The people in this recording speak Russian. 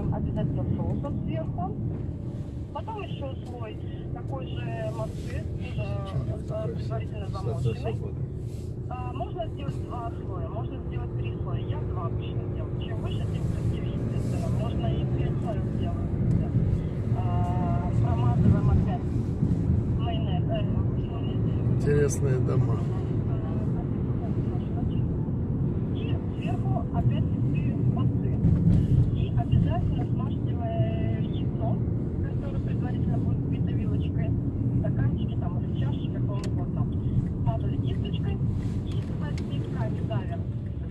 промазываем обязательно соусом сверху. Потом еще слой такой же массы, тоже э, предварительно замоченный. А, можно сделать два слоя, можно сделать три слоя. Я два обычно делаю. Чем выше, тем красивее, естественно. Можно и пять слоев сделать. А, промазываем опять майонез. Э, Интересные дома. Э, и сверху опять